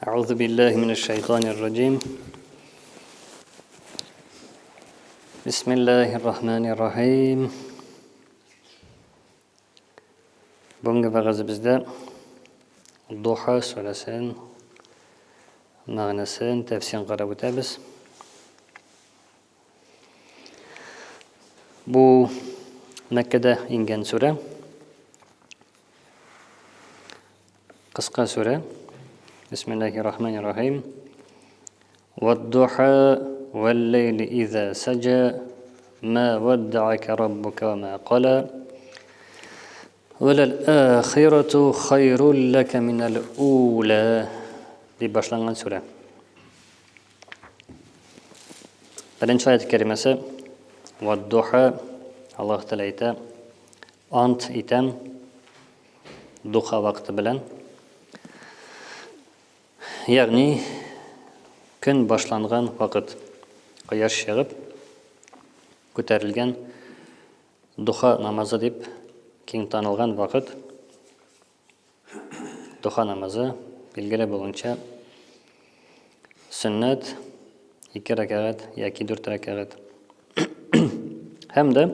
أعوذ بالله من الشيطان الرجيم بسم الله الرحمن الرحيم بونغ بغز بزداء الضحى سلسان مغنسان تفسين قرب تابس مكة دا إنجان سورة قسقا سورة بسم الله الرحمن الرحيم والضحى والليل إذا سجى ما ودعك ربك وما قلى وللآخرة خير لك من الأولى دي باشلان عن سورة Беренче аят кәримәсе Ваддуха Аллаһ Тәгалә әйтә Ант итәм духа вакыты белән. Ягъни көн башланган вакыт кояш чыгып күтәрелгән духа намазы дип киң танылган вакыт Духа намазы, билгеле булуынча, сөннәт, ике рәкәгәт яки дүрт рәкәгәт. Һәм дә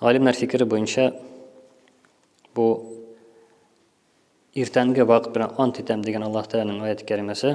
галимнәр фикере буенча бу иртәнге вакыт белән ант итәм дигән Аллаһ Тәгаләнең аяты кәримәсе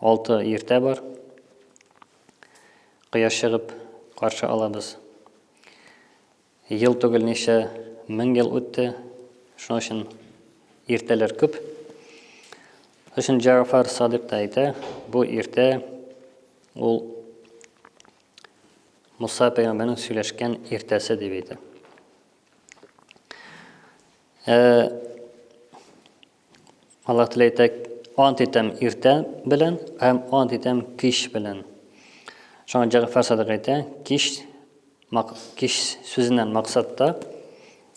Алты иртә бар. Кояш чыгып каршы ала без. Ел түгел ничә мең ел үтте. Шуның өчен иртәләр күп. Өчен Җафар Садык та әйтә, бу иртә ул Муса пәйгамбәрнең сөйләшкән иртәсе дип әйтә. Ә Аллаһ Тәгалә әйтә, ант итәм иртә белән һәм ант итәм кич белән. Шуңа Җәгъфар Садык әйтә, кич мак, кич сүзеннән максат та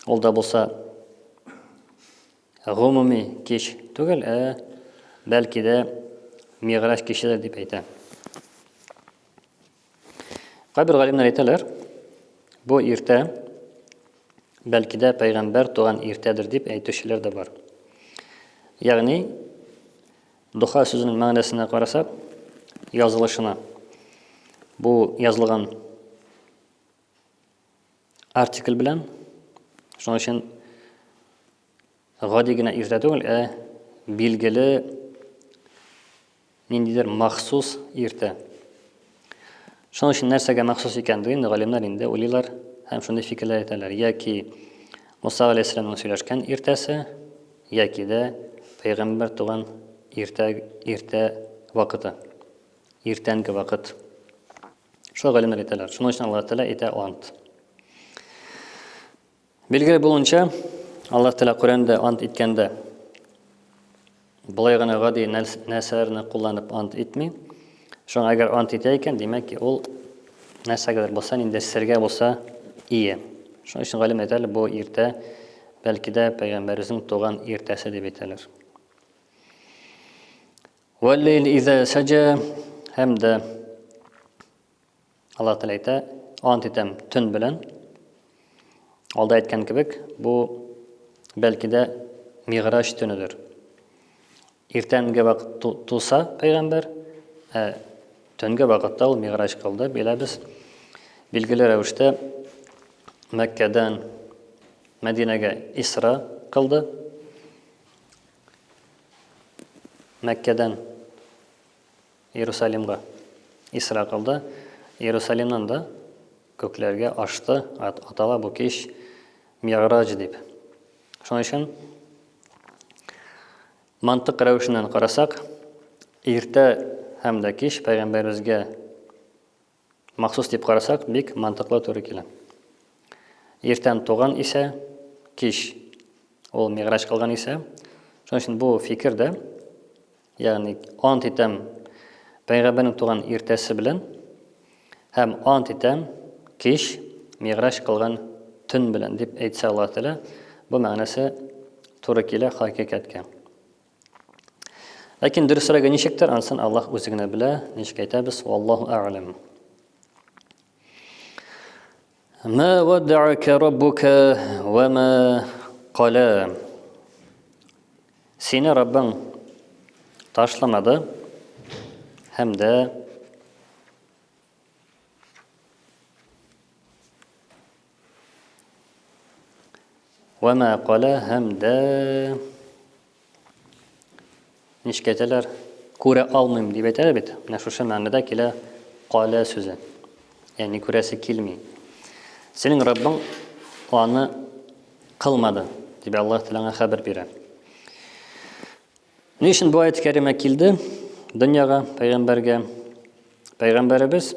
ул да булса гомуми кич түгел, ә бәлки дә Мигъраҗ кичедер дип әйтә. Кайбер галимнәр әйтәләр, бу иртә, бәлки дә пәйгамбәр туган иртәдер дип әйтүчеләр дә бар. Ягъни, духа сүзенең мәгънәсенә карасак, язылышына. Бу язылган артикль белән, шуның өчен гади генә иртә түгел, ә билгеле ниндидер махсус иртә. Шуның өчен нәрсәгә махсус икәнлеген инде галимнәр инде уйлыйлар һәм шундый фикерләр әйтәләр. Яки Муса галәйһиссәламның сөйләшкән иртәсе, яки дә пәйгамбәр туган иртә иртә вакыты. Иртәнге вакыт. Шул галимнәр әйтәләр. Шуның өчен Аллаһ Тәгалә әйтә ант. Билгеле булуынча, Аллаһ Тәгалә Коръәндә ант иткәндә болай гына гади нәрсәләрне кулланып ант итми. Шуңа әгәр ант итә икән, димәк ки, ул нәрсәгәдер булса, нинди сергә булса ие. Шуның өчен галим әйтәләр, бу иртә, бәлки дә пәйгамбәребезнең туган иртәсе дип әйтәләр. Вәлләйл изә сәҗә һәм дә Аллаһ Тәгалә әйтә, ант итәм төн белән. Алда әйткән кебек, бу бәлки дә Мигъраҗ төнедер. Иртәнге вакыт туса пәйгамбер, ә төнге вакытта ул Мигъраҗ кылды, беләбез. Билгеле рәвештә Мәккәдән Мәдинәгә Исра кылды. Мәккәдән Иерусалимга Исра кылды, Иерусалимнан да күкләргә ашты, атала бу кич Мигъраҗ дип. Шуның өчен мантык рәвешеннән карасак, иртә һәм дә кич пәйгамбәребезгә Махсус дип карасак, бик мантыклы туры килә. Иртән туган исә, кич ул мигъраҗ кылган исә, шуның өчен бу фикер дә, ягъни ант итәм пәйгамбәрнең туган иртәсе белән һәм ант итәм кич мигъраҗ кылган төн белән дип әйтсә Аллаһ Тәгалә, бу мәгънәсе туры килә хакыйкатькә. Ләкин дөресрәге ничектер, ансын Аллаһ үзе генә белә, ничек әйтәбез, валлаһу әгъләм. Ма ваддака раббука ва ма кала. Сине Раббың ташламады һәм дә Вә мә кала һәм дә нишкәтәләр күрә алмыйм дип әйтәләр бит. Менә шушы мәгънәдә килә кала сүзе. Ягъни күрәсе килми. Синең Раббың аны кылмады дип Аллаһ Тәгалә хәбәр бирә. Ни өчен бу аят кәримә килде дөньяга пәйгамбәргә? Пәйгамбәребез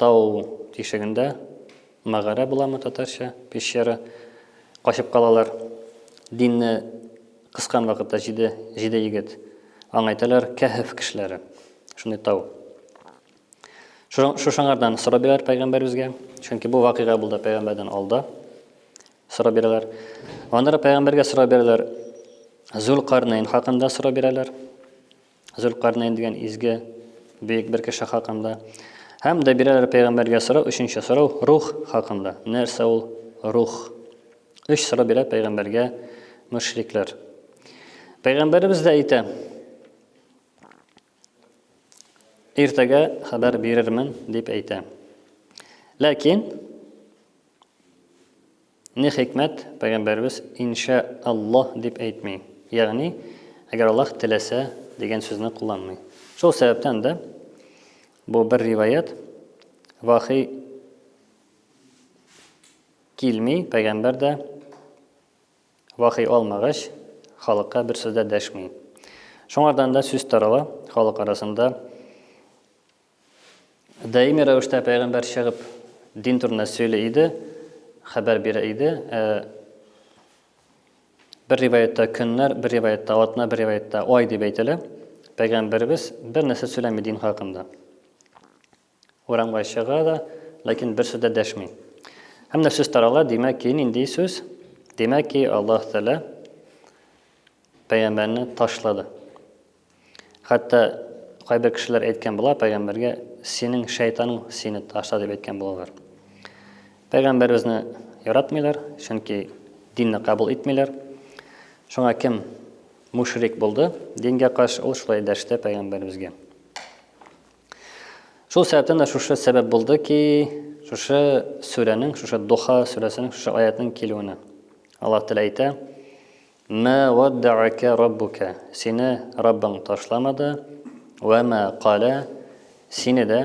Тау тишегендә мәгарә буламы татарча, пещера, качып калалар. Динне кыскан вакытта җиде, җиде егет. Аңа әйтәләр кәһеф кешеләре. Шундый тау. Шура- Шушыңардан сорап бирәләр пәйгамбәребезгә, чөнки бу вакыйга булды пәйгамбәрдән алда. Сорап бирәләр. Аннары пәйгамбәргә сорап бирәләр. Зулкарнәйн хакында сорап бирәләр. Зөлкарнәйн дигән изге бөек бер кеше хакында. Һәм дә бирәләр пәйгамбәргә сорау, өченче сорау рух хакында. Нәрсә ул рух? Өч сорау бирә пәйгамбәргә мөшрикләр. Пәйгамбәребез дә әйтә, иртәгә хәбәр бирермен дип әйтә. Ләкин Ни хикмәт, Пәйгамбәребез ин шәә Аллаһ дип әйтми, ягъни Әгәр Аллаһ теләсә дигән сүзне кулланмый. Шул сәбәптән дә бу бер риваять вахи килми, пәйгамбәр дә вахи алмагач, халыкка бер сүз дә дәшми. Шуңардан да сүз тарала халык арасында Даими рәвештә пәйгамбәр чыгып, дин турында сөйли иде, хәбәр бирә иде. Ә, бер риваятта көннәр, бер риваятта атна, бер риваятта ай дип әйтелә. Пәйгамбәребез бер нәрсә сөйләми дин хакында. Урамга чыга да, ләкин бер сүз дә дәшми. Һәм дә сүз тарала, димәк ки, нинди сүз? Димәк ки, Аллаһ Тәгалә пәйгамбәрне ташлады. Хәтта кайбер кешеләр әйткән була пәйгамбәргә, синең шәйтаның сине ташла дип әйткән булалар. Пәйгамбәребезне яратмыйлар, чөнки динне кабул итмиләр. Шуңа кем мушрик булды, дингә каршы ул шулай дәште пәйгамбәребезгә. Шул сәбәптән дә шушы сәбәп булды ки, шушы сүрәнең, шушы Духа сүрәсенең, шушы аятның килүенә. Аллаһ Тәгалә әйтә: Мә уаддаәкә раббукә, сине Раббың ташламады, уә мә калә, сине дә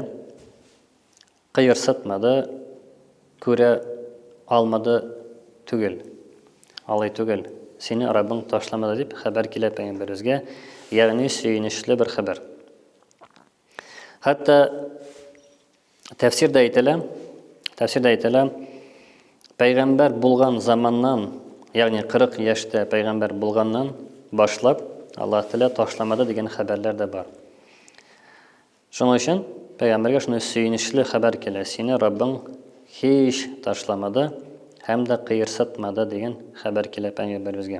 кыерсытмады, күрә алмады түгел, алай түгел, сине Раббың ташламады дип хәбәр килә пәйгамбәребезгә, ягъни сөенечле бер хәбәр. Хәтта тәфсирдә әйтелә, тәфсирдә әйтелә, пәйгамбәр булган заманнан, ягъни 40 яшьтә пәйгамбәр булганнан башлап Аллаһ Тәгалә ташламады дигән хәбәрләр дә бар. Шуның өчен пәйгамбәргә шундый сөенечле хәбәр килә, сине Раббың һич ташламады һәм дә кыерсытмады дигән хәбәр килә пәйгамбәребезгә.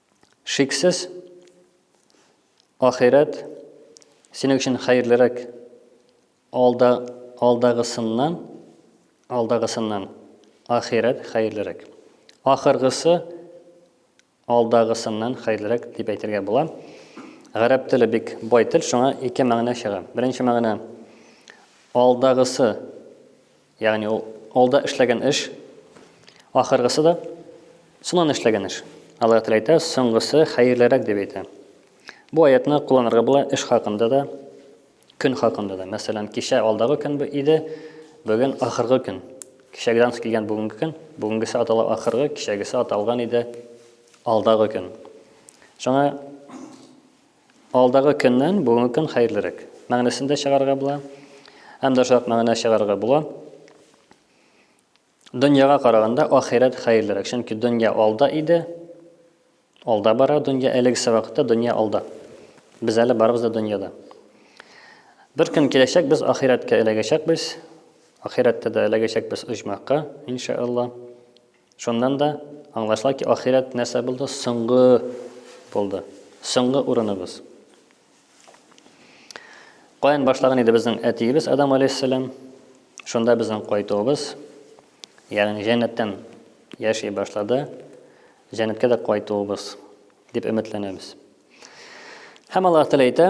Шиксез, ахирәт синең өчен хәерлерәк алда, алдагысыннан, алдагысыннан ахирәт хәерлерәк. Ахыргысы алдагысыннан хәерлерәк дип әйтергә була. Гарәп теле бик бай тел, шуңа ике мәгънә чыга. Беренче мәгънә алдагысы Ягъни ул алда эшләгән эш, ахыргысы да соңыннан эшләгән эш. Аллаһ Тәгалә әйтә, соңгысы хәерлерәк дип әйтә. Бу аятны кулланырга була эш хакында да, көн хакында да. Мәсәлән, кичә алдагы көн бу иде, бүген ахыргы көн. Кичәгедән килгән бүгенге көн, бүгенгесе атала ахыргы, кичәгесе аталган иде алдагы көн. Шуңа Алдагы көннән бүгенге көн хәерлерәк. Мәгънәсен дә чыгарырга була. Һәм дә шулай мәгънә чыгарырга була. Дөньяга караганда ахирәт хәерлерәк. Чөнки дөнья алда иде. Алда бара дөнья. Әлегесе вакытта дөнья алда. Без әле барыбыз да дөньяда. Бер көн киләчәк, без ахирәткә эләгәчәкбез. Ахирәттә дә эләгәчәкбез оҗмахка, иншаалла. Шуннан да аңлашыла ки, ахирәт нәрсә булды? Соңгы булды. Соңгы урыныбыз. Каян башлаган иде безнең әтиебез Адам алейһиссәлам? Шунда безнең кайтуыбыз, ягъни җәннәттән яши башлады. Җәннәткә дә кайтуыбыз дип өметләнәбез. Һәм Аллаһ Тәгалә әйтә: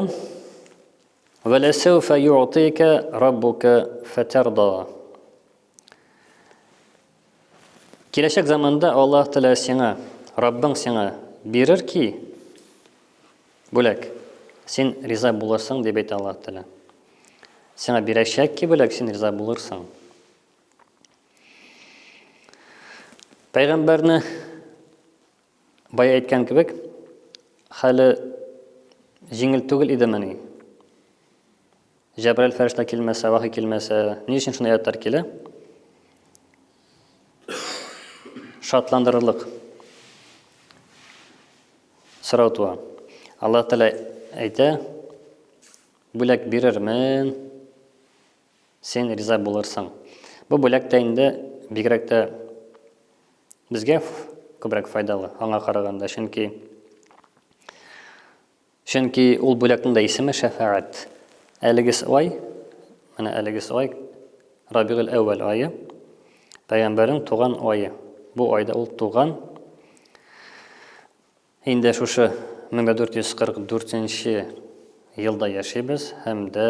"Вәләсәүфә юътика раббука фатарда". Киләчәк заманда Аллаһ Тәгалә сиңа, Раббың сиңа бирер ки, бүләк. Син риза булырсың, дип әйтә Аллаһ Тәгалә. Сиңа бирәчәк ки, бүләк, син риза булырсың. Пәйгамбәрне Бая әйткән кебек, хәле җиңел түгел идемени? Җәбраил фәрештә килмәсә, вахи килмәсә, ни өчен шундый аяттар килә? Шатландырырлык сорау туа. Аллаһ Тәгалә әйтә, бүләк бирермен, Син риза булырсың. Бу бүләк тә инде бигрәк тә безгә күбрәк файдалы, аңа караганда, чөнки чөнки ул бүләкнең дә исеме шәфәгать. Әлеге ай, менә әлеге ай Рабигуль әүвәл ае, пәйгамбәрнең туган ае. Бу айда ул туган. Инде шушы 1444 нче елда яшибез һәм дә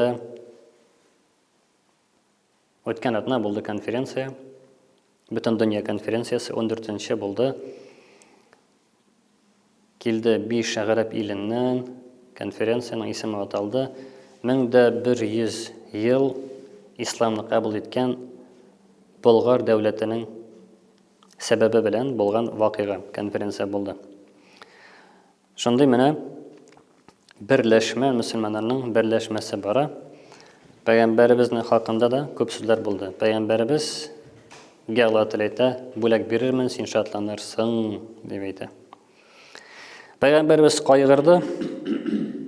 үткән атна булды конференция. Бөтен дөнья конференциясе 14 нче булды. Килде 5 гарәп иленнән, конференциянең исеме аталды. 1100 ел исламны кабул иткән Болгар дәүләтенең сәбәбе белән булган вакыйга, конференция булды. Шундый менә берләшмә, мөселманнарның берләшмәсе бара. Пәйгамбәребезнең хакында да күп сүзләр булды. Пәйгамбәребез гә Аллаһ Тәгалә әйтә, бүләк бирермен, син шатланырсың, дип әйтә. Пәйгамбәрбез кайгырды.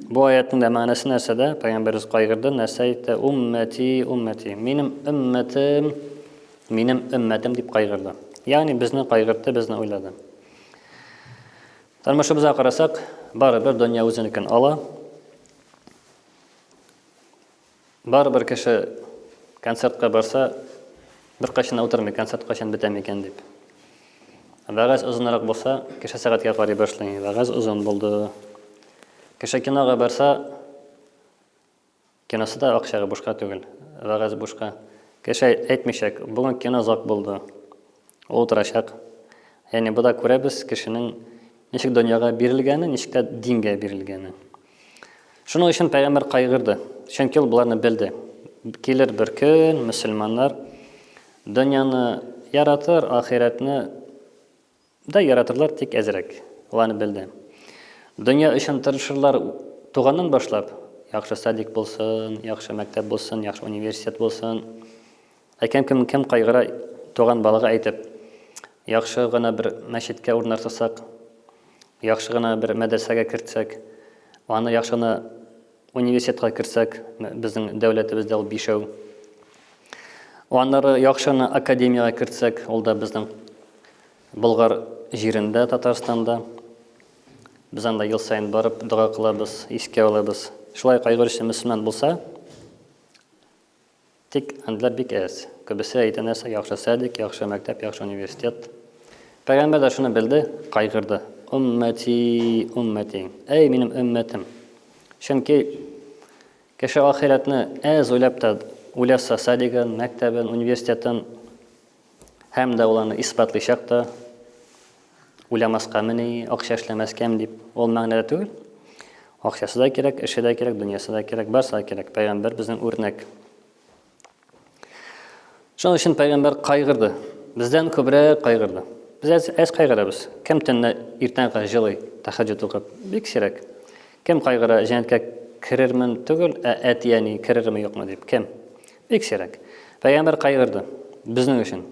Бу аятның да мәгънәсе нәрсәдә? Пәйгамбәрбез кайгырды, нәрсә әйтте? Уммәти, уммәти. Минем өммәтем, минем өммәтем дип кайгырды. Ягъни безне кайгыртты, безне уйлады. Тормышыбызга карасак, барыбер дөнья үзенекен ала. Барыбер кеше концертка барса, беркайчан да утырмый, концерт кайчан бетә микән дип. Вәгазь озынрак булса, кеше сәгатькә карый башлый, вәгазь озын булды. Кеше кинога барса, киносы да акчага бушка түгел, вәгазь бушка. Кеше әйтмичәк, бүген кино зак булды. Ул утырачак. Ягъни бу да күрәбез кешенең ничек дөньяга бирелгәне, ничек тә дингә бирелгәне. Шуның өчен пәйгамбер кайгырды, чөнки ул боларны белде. Килер бер көн мөселманнар дөньяны яратыр, ахирәтне да яратырлар, тик әзрәк. Ул аны белде. Дөнья өчен тырышырлар туганнан башлап, яхшы садик булсын, яхшы мәктәп булсын, яхшы университет булсын, Ә кем кем кем кайгыра туган балага әйтеп, яхшы гына бер мәчеткә урнартсак, яхшы гына бер мәдрәсәгә кертсәк, аны яхшы гына университетка кертсәк, безнең дәүләтебездә ул бишәү. Аннары яхшы гына академиягә кертсәк, ул да безнең Болгар җирендә, Татарстанда. Без анда ел саен барып дога кылабыз, искә алабыз. Шулай кайгыручы мөселман булса, Тик әнләр бик әз. Күбесе әйтә нәрсә яхшы садик, яхшы мәктәп, яхшы университет. Пәйгамбәр дә шуны белде, кайгырды. Уммәти, уммәти. Әй, минем өммәтем. Чөнки кеше ахирәтне әз уйлап та үләса садигын, мәктәбен, университетын Һәм дә ул аны исбатлыйчак та, уйламаскамыни, акча эшләмәскәме дип, ул мәгънәдә түгел. Акчасы да кирәк, эше дә кирәк, дөньясы да кирәк, барысы да кирәк. Пәйгамбәр безнең үрнәк. Шуның өчен пәйгамбәр кайгырды. Бездән күбрәк кайгырды. Без әз, әз кайгырабыз. Кем төнне иртәнге җылый, тәхәҗҗүд укып, бик сирәк. Кем кайгыра, җәннәткә керермен түгел, ә әти-әни керерме юкмы дип. Кем? Бик сирәк. Пәйгамбәр кайгырды. Безнең өчен.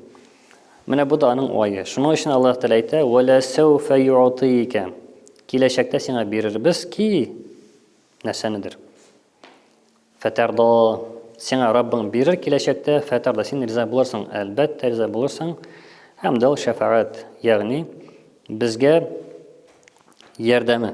Менә бу да аның уае. Шуның өчен Аллаһ Тәгалә әйтә, "Вә лә сәүфә юатыйка". Киләчәктә сиңа бирербез ки нәрсәнедер. Фәтәрдо. Сиңа Раббың бирер киләчәктә, фәтәрдо. Син риза булырсың, әлбәттә риза булырсың. Һәм дә ул шәфәгать, ягъни безгә ярдәме.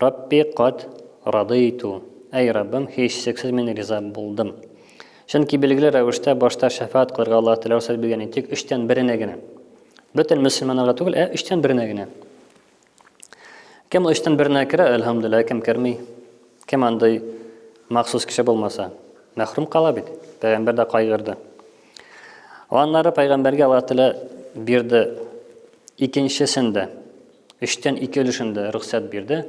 Рабби кад радыйту. Әй Раббым, һичшиксез мин риза булдым. Чөнки билгеле рәвештә башта шәфәгать кылырга Аллаһ Тәгалә рөхсәт биргән тик өчтән беренә генә. Бөтен мөселманнарга түгел, ә өчтән беренә генә. Кем өчтән беренә керә, әлхәмдулилла, кем керми. Кем андый махсус кеше булмаса, мәхрүм кала бит. Пәйгамбер дә кайгырды. Аннары пәйгамбәргә Аллаһ Тәгалә бирде икенчесен дә, өчтән ике өлешен дә рөхсәт бирде.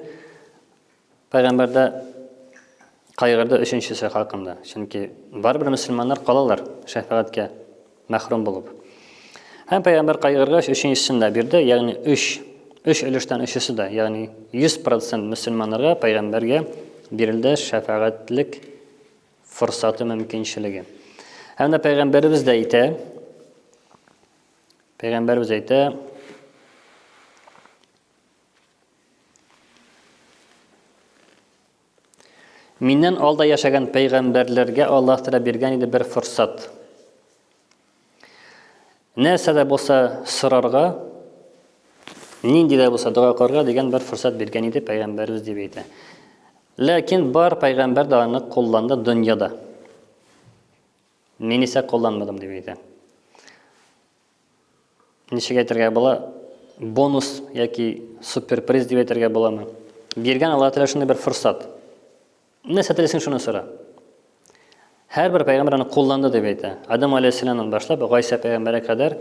Пәйгамбәр дә кайгырды өченчесе хакында. Чөнки барыбер мөселманнар калалар шәфәгатькә мәхрүм булып. Һәм пәйгамбәр кайгыргач өченчесен дә бирде, ягъни 3 3 өлештән өчесе дә, ягъни 100% мөселманнарга пәйгамбәргә бирелде шәфәгатьлек форсаты, мөмкинчелеге. Һәм дә пәйгамбәребез дә әйтә, пәйгамбәребез әйтә, Миннән алда яшәгән пәйгамбәрләргә Аллаһ Тәгалә биргән иде бер форсат. Нәрсә дә булса сорарга, нинди дә булса дога кылырга дигән бер форсат биргән иде пәйгамбәрбез дип әйтә. Ләкин бар пәйгамбәр дә аны кулланды дөньяда. Мин исә кулланмадым дип әйтә. Ничек әйтергә була? Бонус яки суперприз дип әйтергә буламы? Биргән Аллаһ Тәгалә шундый бер форсат. Нәрсә телисең шуны сора. Һәрбер пәйгамбәр аны кулланды дип әйтә. Адам алейһиссәламнан башлап Гайса пәйгамбәргә кадәр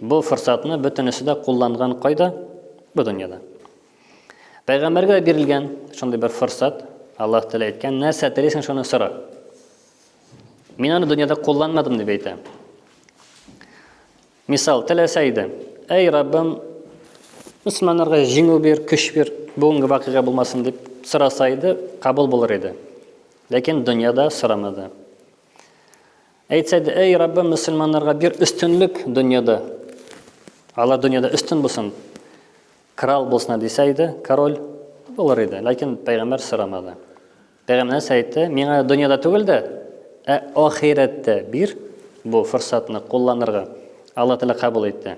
бу форсатны бөтенесе дә кулланган кайда? Бу дөньяда. Пәйгамбәргә бирелгән шундый бер форсат, Аллаһ Тәгалә әйткән, нәрсә телисең шуны сора. Мин аны дөньяда кулланмадым дип әйтә. Мисал, теләсә иде. Әй, Раббым, мөселманнарга җиңү бир, көч бир, бүгенге вакыйга булмасын дип сораса иде, кабул булыр иде. Ләкин дөньяда сорамады. Әйтсә иде, әй, Раббым, мөселманнарга бир өстенлек дөньяда. Алар дөньяда өстен булсын, крал булсын дисә иде, король булыр иде. Ләкин пәйгамбер сорамады. Пәйгамбәрнәс әйтте, миңа дөньяда түгел дә, ә ахирәттә бир бу форсатны кулланырга. Алла Тәгалә кабул итте.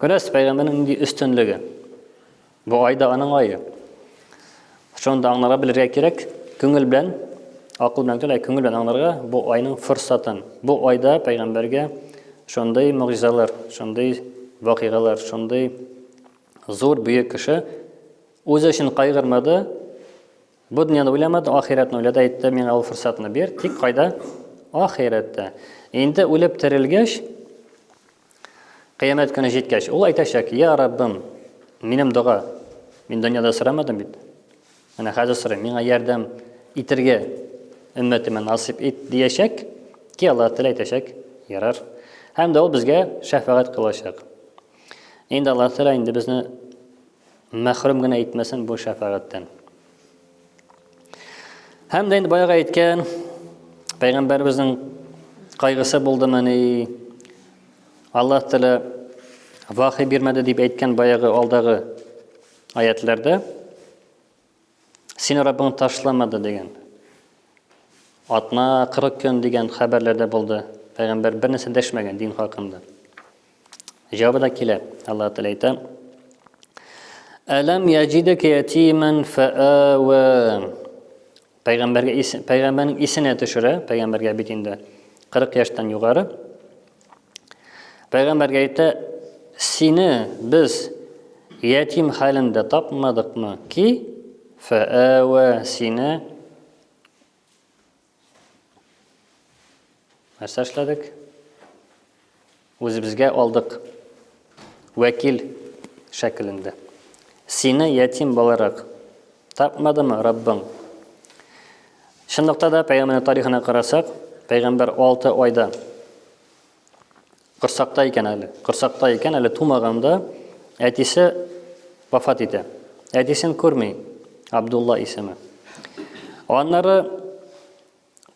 Күрәс, пәйгамбәрнең нинди өстенлеге. Бу айда аның айы. Шуны да аңларга белергә кирәк. Күңел белән, акыл белән түгел, ә күңел белән аңларга бу айның форсатын. Бу айда пәйгамбәргә шундый могҗизалар, шундый вакыйгалар, шундый зур бөек кеше үзе өчен кайгырмады, Бу дөньяны уйламады, ахирәтне уйлады, әйтте, миңа ул форсатны бир, тик кайда? Ахирәттә. Инде үлеп терелгәч, кыямәт көне җиткәч, ул әйтәчәк, я Раббым, минем дога, мин дөньяда сорамадым бит. Менә хәзер сорыйм, миңа ярдәм итергә өммәтемә насип ит дияшәк, ки Аллаһ Тәгалә әйтәчәк, ярар. Һәм дә ул безгә шәфәгать кылачак. Инде Аллаһ Тәгалә инде безне Мәхрүм генә итмәсен бу шәфәгатьтән. Һәм дә инде баягы әйткән пәйгамбәребезнең кайгысы булдымыни? Аллаһ Тәгалә вахи бирмәде дип әйткән баягы алдагы аятларда Сине Раббың ташламады дигән. Атна, 40 көн дигән хәбәрләр дә булды. Пәйгамбәр бернәрсә дәшмәгән дин хакында. Җавабы да килә. Аллаһ Тәгалә әйтә: Әләм яҗидек ятиман фаава. Пәйгамбәргә пәйгамбәрнең исенә төшерә, пәйгамбәргә бит инде 40 яшьтән югары. Пәйгамбәргә әйтә, сине без ятим хәлендә тапмадыкмы ки, фәәвә сине нәрсә эшләдек? Үзебезгә алдык вәкил шәкелендә. Сине ятим буларак Тапмадымы Раббың? Чынлыкта да, пәйгамбәрнең тарихына карасак, пәйгамбәр 6 айда корсакта икән әле. Корсакта икән әле тумаганда әтисе вафат итә. Әтисен күрми Абдулла исеме. Аннары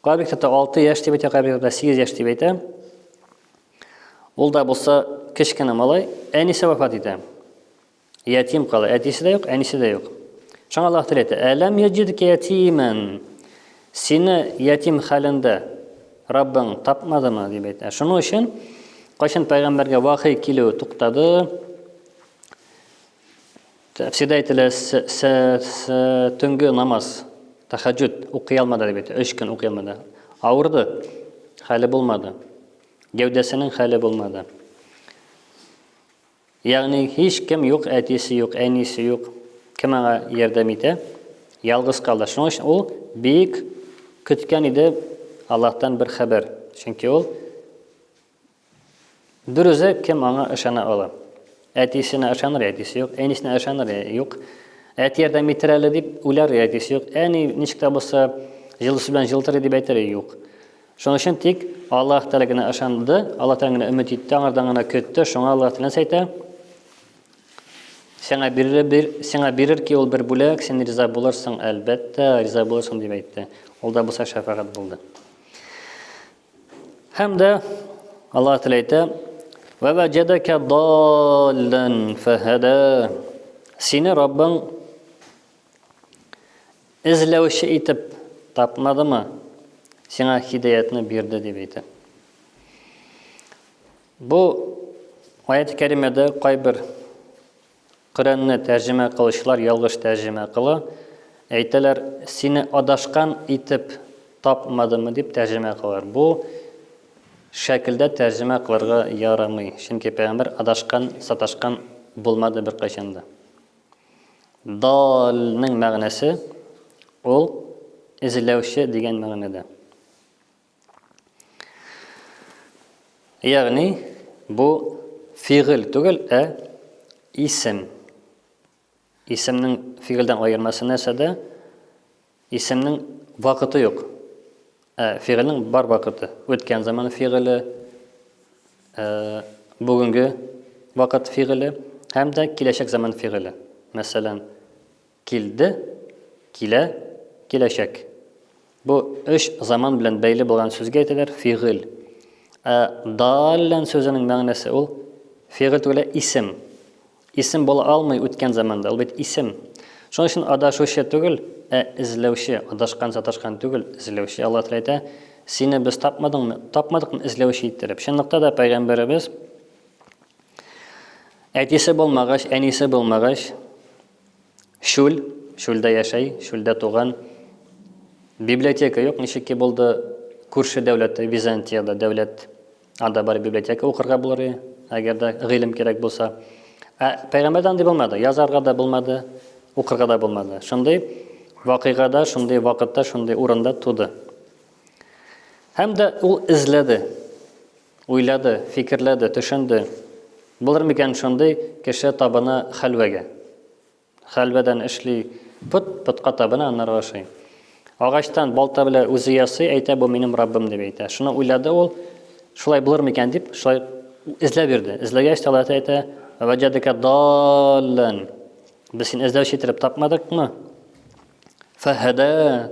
Кабихтата 6 яшь дип әйтә, Кабихтата 8 яшь дип әйтә. Ул да булса кечкенә малай, әнисе вафат итә. Ятим кала. Әтисе дә юк, әнисе дә юк. Шуңа Аллаһ Тәгалә әйтә, "Әләм яҗидка ятимен". Сине ятим хәлендә Раббың тапмадымы дип әйтә. Шуның өчен кайчан пәйгамбәргә вахи килү туктады, тәфсирдә әйтелә, төнге намаз, тахаҗуд укый алмады дип әйтә. 3 көн укый алмады. Авырды. Хәле булмады. Гәүдәсенең хәле булмады. Ягъни һичкем юк, әтисе юк, әнисе юк. Кем аңа ярдәм итә? Ялгыз калды. Шуның өчен ул бик көткән иде Аллаһтан бер хәбәр. Чөнки ул бер үзе кем аңа ышана ала? Әтисенә ышаныр, әтисе юк, әнисенә ышаныр, юк. Әти ярдәм итер әле дип уйлар, әтисе юк. Әни ничек тә булса җылысы белән җылытыр дип әйтер, юк. Шуның өчен тик Аллаһ Тәгалә генә ышанды, Аллаһ Тәгаләдән генә өмет итте, аңардан гына көтте. Шуңа Аллаһ Тәгалә әйтә, Сиңа бирер, бир, сиңа бирер ки ул бер бүләк, син риза булырсың, әлбәттә, риза булырсың дип әйтте. Ул да булса шәфәгать булды. Һәм дә Аллаһ Тәгалә әйтә, Ва ваҗадака даллан фахада. Сине Раббың Эзләүче итеп тапмадымы, сиңа хидаятны бирде дип әйтә. Бу аят кәримәдә кайбер Коръәнне тәрҗемә кылучылар ялгыш тәрҗемә кыла. Әйтәләр, сине адашкан итеп тапмадымы дип тәрҗемә кылар. Бу шәкелдә тәрҗемә кылырга ярамый. Чөнки пәйгамбер адашкан, саташкан булмады беркайчан да. Дальның мәгънәсе ул эзләүче дигән мәгънәдә. Ягъни бу фигыль түгел, ә исем. Исемнең фигыльдән аермасы нәрсәдә? Исемнең вакыты юк, ә фигыльнең бар вакыты. Үткән заман фигыле, ә, бүгенге вакыт фигыле һәм дә киләчәк заман фигыле. Мәсәлән, килде, килә, киләчәк. Бу өч заман белән бәйле булган сүзгә әйтәләр фигыль. Ә даллән сүзенең мәгънәсе ул фигыль түгел, ә исем. Исем була алмый үткән заманда, ул бит исем. Шуның өчен адашучы түгел, ә эзләүче, адашкан, саташкан түгел, эзләүче. Алла Тәгалә әйтә, Сине без тапмадыңмы, тапмадыкмы эзләүче иттереп. Чынлыкта да пәйгамбәребез әтисе булмагач, әнисе булмагач, шүл, шүлдә яшәй, шүлдә туган, библиотека юк, ничек ки булды күрше дәүләттә, Византиядә дәүләт Анда бары библиотека укырга булыр иде, әгәр дә гыйлем кирәк булса. Ә пәйгамбәрдә андый булмады. Язарга да булмады, укырга да булмады. Шундый вакыйгада, шундый вакытта, шундый урында туды. Һәм дә ул эзләде, уйлады, фикерләде, төшенде. Булыр микән шундый кеше табына хәлвәгә? Хәлвәдән эшли, пот, потка табына, аннары ашый. Агачтан балта белән үзе ясый, әйтә, бу минем Раббым дип әйтә. Шуны уйлады ул, шулай булыр микән дип, шулай эзләп йөрде. Эзләгәч тә Аллаһ әйтә, «Вәҗәдәкә даллан». Без син эзләүче итеп тапмадыкмы? Фәһәдә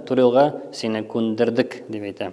турилга сине күндердек дип әйтә.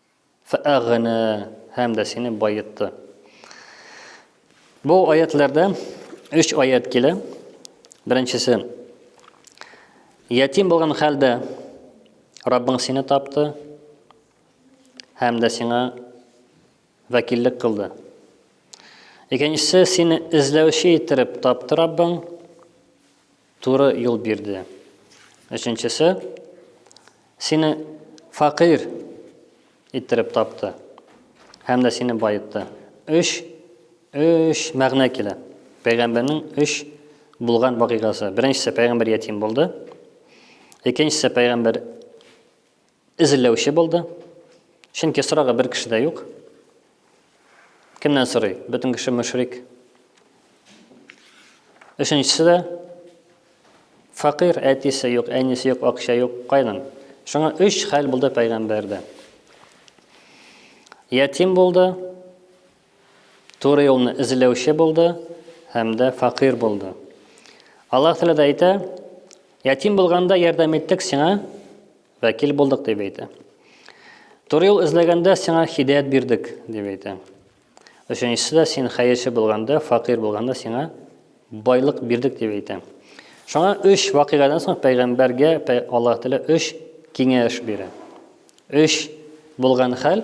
Фәәгънә һәм дә сине байытты. Бу аятләрдә өч аят килә. Беренчесе Ятим булган хәлдә Раббың сине тапты һәм дә сиңа вәкиллек кылды. Икенчесе сине эзләүче иттереп тапты Раббың Туры юл бирде. Өченчесе, сине факир иттереп тапты һәм дә сине баетты. Өч, өч мәгънә килә. Пәйгамбәрнең өч булган вакыйгасы. Беренчесе пәйгамбәр ятим булды. Икенчесе пәйгамбәр Эзләүче булды. Чөнки сорарга бер кеше дә юк. Кемнән сорый? Бөтен кеше мөшрик. Өченчесе дә факир, әтисе юк, әнисе юк, акча юк, кайдан? Шуңа өч хәл булды пәйгамбәрдә. Ятим булды, Туры юлны эзләүче булды һәм дә фәкыйрь булды. Аллаһ Тәгалә дә әйтә, Ятим булганда ярдәм иттек сиңа, вәкил булдык, дип әйтә. Туры юл эзләгәндә сиңа хидәят бирдек, дип әйтә. Өченчесе дә син хәерче булганда, фәкыйрь булганда сиңа байлык бирдек, дип әйтә. Шуңа өч вакыйгадан соң пәйгамбәргә Аллаһ Тәгалә өч киңәш бирә. Өч булган хәл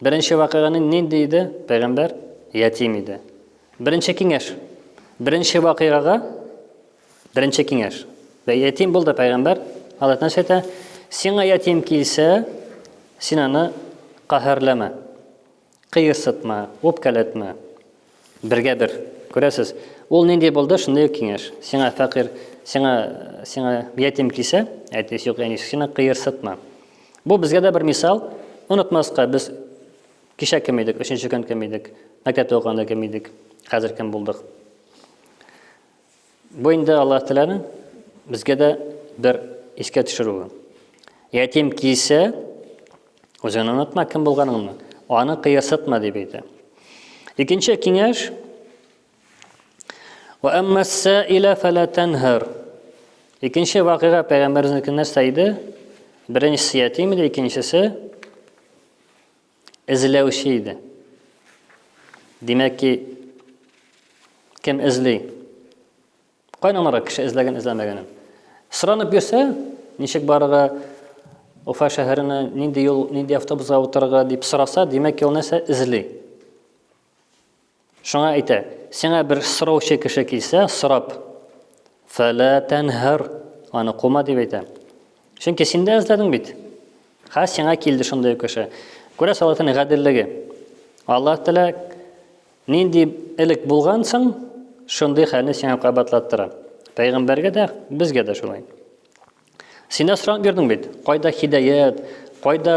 Беренче вакыйганың нинди иде, пәйгамбәр? Ятим иде. Беренче киңәш. Беренче вакыйгага беренче киңәш. Бәй ятим булды пәйгамбәр, Аллаһ Тәгалә әйтә, сиңа ятим килсә, син аны каһәрләмә. Кыерсытма, үпкәләтмә. Бергә бер. Күрәсез, ул нинди булды, шундый ук киңәш. Сиңа фәкыйрь, сиңа сиңа ятим кисә, әтисе юк, әнисе, сиңа кыерсытма. Бу безгә дә бер мисал. Онытмаска без кичә кем идек, өченче көн кем идек, мәктәптә укыганда кем идек, хәзер кем булдык. Бу инде Аллаһ Тәгаләнең безгә дә бер искә төшерүе. Ятим килсә, үзеңне онытма кем булганыңны, аны кыерсытма дип әйтә. Икенче киңәш Ва аммасса иля фәлә тәнһәр. Икенче вакыйга пәйгамбәрнең нәрсә иде? Беренчесе ятим иде, икенчесе Эзләүче иде. Димәк ки, кем эзли? Кайдан аңларга кеше эзләгән эзләмәгәнен? Соранып йөрсә, ничек барырга, Уфа шәһәренә нинди юл, нинди автобусга утырырга дип сораса, димәк, ул нәрсә эзли. Шуңа әйтә, сиңа бер сораучы кеше килсә, сорап, фәлә тәнһәр, аны кума дип әйтә. Чөнки син дә эзләдең бит. Ха сиңа килде шундый ук кеше. Күрә салатын гаделлеге. Аллаһ Тәлә нинди элек булгансың, шундый хәлне сиңа кабатлаттыра. Пәйгамбәргә дә, безгә дә шулай. Син дә сорап йөрдең бит, кайда хидәят, кайда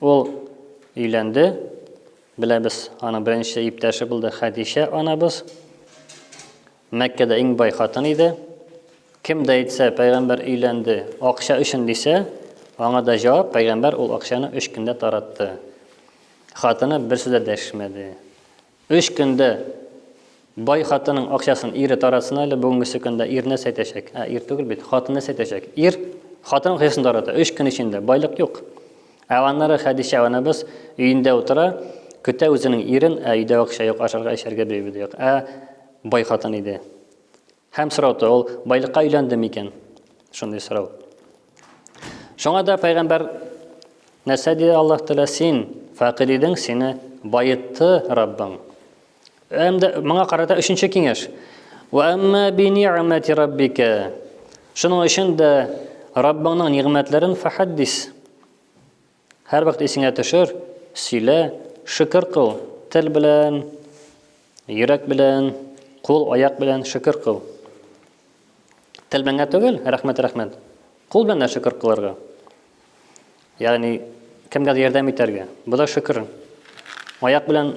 Ул өйләнде. Беләбез, аның беренче иптәше булды Хәдичә анабыз. Мәккәдә иң бай хатын иде. Кем дә әйтсә, пәйгамбәр өйләнде, акча өчен дисә, аңа да җавап, пәйгамбәр ул акчаны өч көндә таратты. Хатыны бер сүз дә дәшмәде. Өч көндә бай хатының акчасын ире таратсын әле, бүгенгесе көндә ирне сәйтәчәк. Ә ир түгел бит, хатынны сәйтәчәк. Ир хатының акчасын тарата, өч көн эчендә, байлык юк. Ә аннары Хәдичә анабыз өендә утыра, көтә үзенең ирен, ә өйдә акча юк, ашарга-эчәргә берәү дә юк. Ә бай хатын иде. Һәм сорау та ул, байлыкка өйләнде микән? Шундый сорау. Шуңа да пәйгамбәр нәрсә диде Аллаһ Тәгалә син фәкыйрь идең, сине байытты Раббың. Һәм дә моңа карата өченче киңәш. Ва амма би ни'мати раббика. Шуның өчен дә Раббыңның нигъмәтләрен фахаддис. Һәрвакыт исеңә төшер, сөйлә, шөкер кыл, тел белән, йөрәк белән, кул, аяк белән шөкер кыл. Тел белән генә түгел, рәхмәт, рәхмәт. Кул белән дә шөкер кылырга. Ягъни кемгә дә ярдәм итәргә. Бу да шөкер. Аяк белән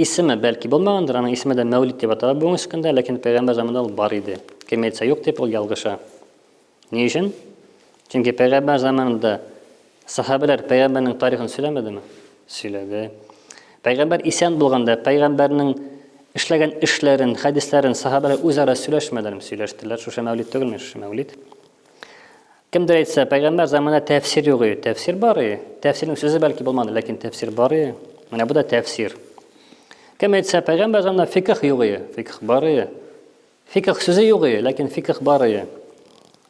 Исеме, бәлки, булмагандыр, аның исеме дә Мәүлид дип атала бүгенге көндә, ләкин пәйгамбәр заманында ул бар иде. Кем әйтсә юк дип, ул ялгыша. Ни өчен? Чөнки пәйгамбәр заманында сахабәләр пәйгамбәрнең тарихын сөйләмәдеме? Сөйләде. Пәйгамбәр исән булганда, пәйгамбәрнең эшләгән эшләрен, хәдисләрен сахабәләр үзара сөйләшмәдерме? Сөйләштеләр. Шушы Мәүлид түгелме? Шушы Мәүлид. Кемдер әйтсә, пәйгамбәр заманында тәфсир юк иде. Тәфсир бар иде. Тәфсирнең сүзе бәлки булмады, ләкин тәфсир бар иде. Менә бу да тәфсир. Кем әйтсә, пәйгамбәр заманында фикх юк иде. Фикх бар иде. Фикх сүзе юк иде, ләкин фикх бар иде.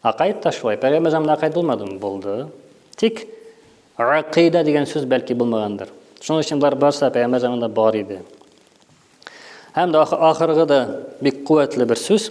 Акайд та шулай. Пәйгамбәр заманында акайд булмадымы? Булды. Тик акыйда дигән сүз бәлки булмагандыр. Шуның өчен болар барса пәйгамбәр заманында бар иде. Һәм дә ахыргы да бик куәтле бер сүз.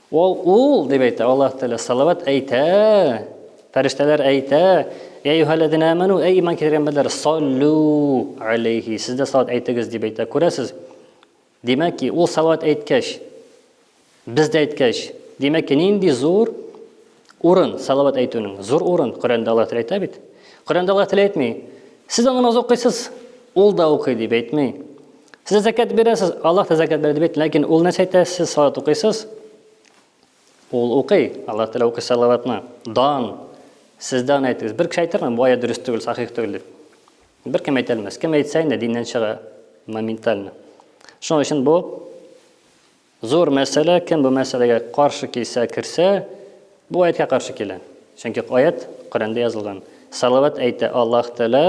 Ул ул дип әйтә, Аллаһ Тәгалә салават әйтә, фәрештәләр әйтә, Я юһәлләзинә аману, әй иман китергән бәндәләр, саллу алейхи, сез дә салават әйтегез дип әйтә. Күрәсез? Димәк ки, ул салават әйткәч, без дә әйткәч, димәк ки, нинди зур Урын, салават әйтүнең зур урын. Коръәндә Аллаһ Тәгалә әйтә бит. Коръәндә Аллаһ Тәгалә әйтми. Сез аны намаз укыйсыз, ул да укый дип әйтми. Сез зәкят бирәсез, Аллаһ та зәкят бирә дип әйтми. Ләкин ул нәрсә әйтә, сез салават укыйсыз, ул укый. Аллаһ Тәгалә укый салаватны. Дан. Сез дә аны әйтегез. Бер кеше әйтерме, бу аят дөрес түгел, сахих түгел дип. Бер кем әйтә алмас. Кем әйтсә инде диннән чыга моментально. Шуның өчен бу Зур мәсьәлә, кем бу мәсьәләгә каршы килсә, керсә, бу аятькә каршы килә. Чөнки аять Коръәндә язылган. Салават әйтә Аллаһ Тәгалә,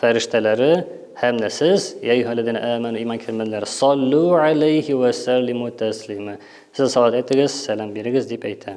фәрештәләре һәм дә сез, йә әйюһәлләзинә әмәнү, иман китермәннәр, саллү алейһи вә сәллимү тәслимә. Сез салават әйтегез, сәлам бирегез, дип әйтә.